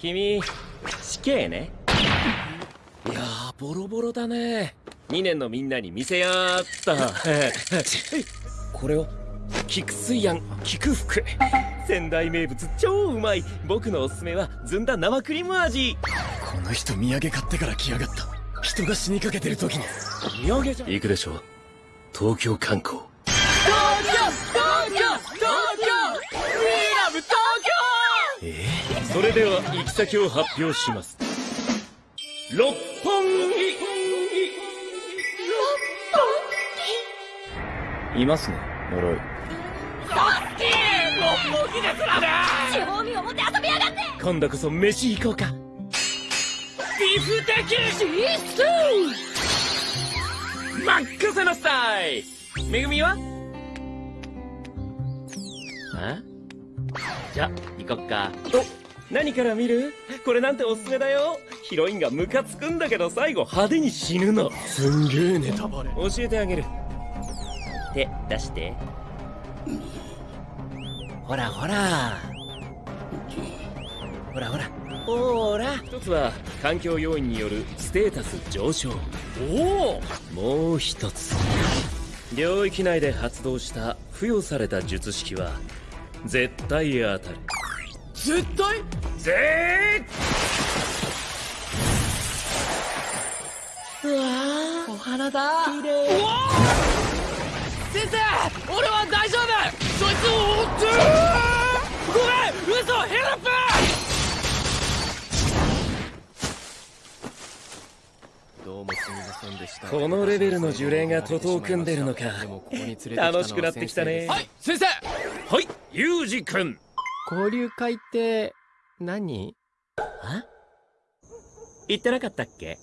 君死刑ね。いやーボロボロだね。2年のみんなに見せやーった。これを菊水庵菊福。仙台名物超うまい。僕のおすすめはずんだ生クリーム味。この人土産買ってから来やがった。人が死にかけてる時に。土産じゃん。行くでしょ東京観光それでは行き先を発表します。六本木。いますね呪い。サスケ六本木ですらね。地方民を持って遊びやがって。今度こそ飯行こうか。ビフ的シースマックスのスタイめぐみは？あ？じゃ行こっか。お何から見る？これなんておすすめだよ。ヒロインがムカつくんだけど最後派手に死ぬの。すんげえネタバレ。教えてあげる。手出して。ほらほら。ほらほら。ほら。一つは環境要因によるステータス上昇。おおもう一つ。領域内で発動した付与された術式は絶対当たる。絶対？絶うわー。お花だ綺麗先生俺は大丈夫そいつを追ってごめん。嘘。ヘルプどうもすみませんでした。このレベルの呪霊が徒党を組んでるのか楽しくなってきたね。はい先生。はい。ユージ君交流会って何？言ってなかったっけ？